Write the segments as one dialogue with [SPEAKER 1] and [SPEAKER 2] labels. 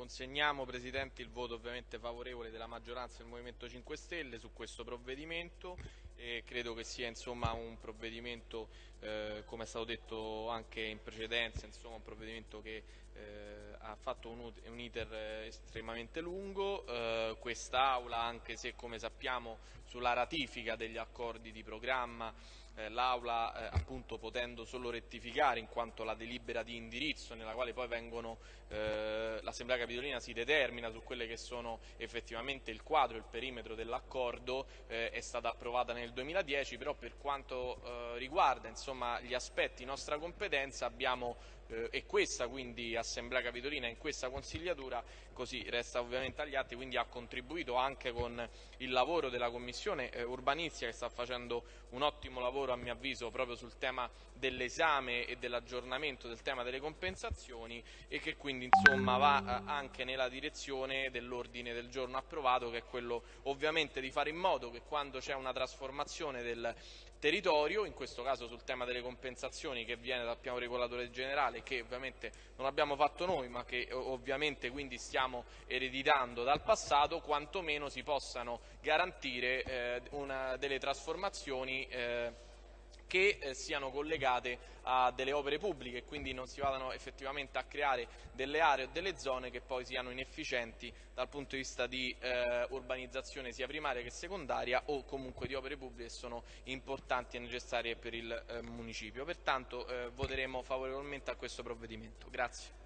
[SPEAKER 1] consegniamo Presidente il voto ovviamente favorevole della maggioranza del Movimento 5 Stelle su questo provvedimento e credo che sia insomma, un provvedimento, eh, come è stato detto anche in precedenza, insomma, un provvedimento che eh, ha fatto un, un iter estremamente lungo, eh, quest'Aula anche se come sappiamo sulla ratifica degli accordi di programma eh, l'Aula eh, appunto potendo solo rettificare in quanto la delibera di indirizzo nella quale poi vengono eh, l'Assemblea Capitolina si determina su quelle che sono effettivamente il quadro, il perimetro dell'accordo eh, è stata approvata nel 2010 però per quanto eh, riguarda insomma, gli aspetti nostra competenza abbiamo eh, e questa quindi Assemblea Capitolina in questa consigliatura, così resta ovviamente agli atti, quindi ha contribuito anche con il lavoro della Commissione eh, urbanistica che sta facendo un ottimo lavoro a mio avviso proprio sul tema dell'esame e dell'aggiornamento del tema delle compensazioni e che quindi insomma va eh, anche nella direzione dell'ordine del giorno approvato che è quello ovviamente di fare in modo che quando c'è una trasformazione del territorio, in questo caso sul tema delle compensazioni che viene dal piano regolatore generale che ovviamente non abbiamo fatto noi ma che ovviamente quindi stiamo ereditando dal passato, quantomeno si possano garantire eh, una, delle trasformazioni eh, che eh, siano collegate a delle opere pubbliche e quindi non si vadano effettivamente a creare delle aree o delle zone che poi siano inefficienti dal punto di vista di eh, urbanizzazione sia primaria che secondaria o comunque di opere pubbliche che sono importanti e necessarie per il eh, municipio. Pertanto eh, voteremo favorevolmente a questo provvedimento. Grazie.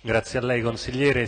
[SPEAKER 2] Grazie a lei consigliere.